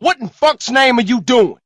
What in fuck's name are you doing?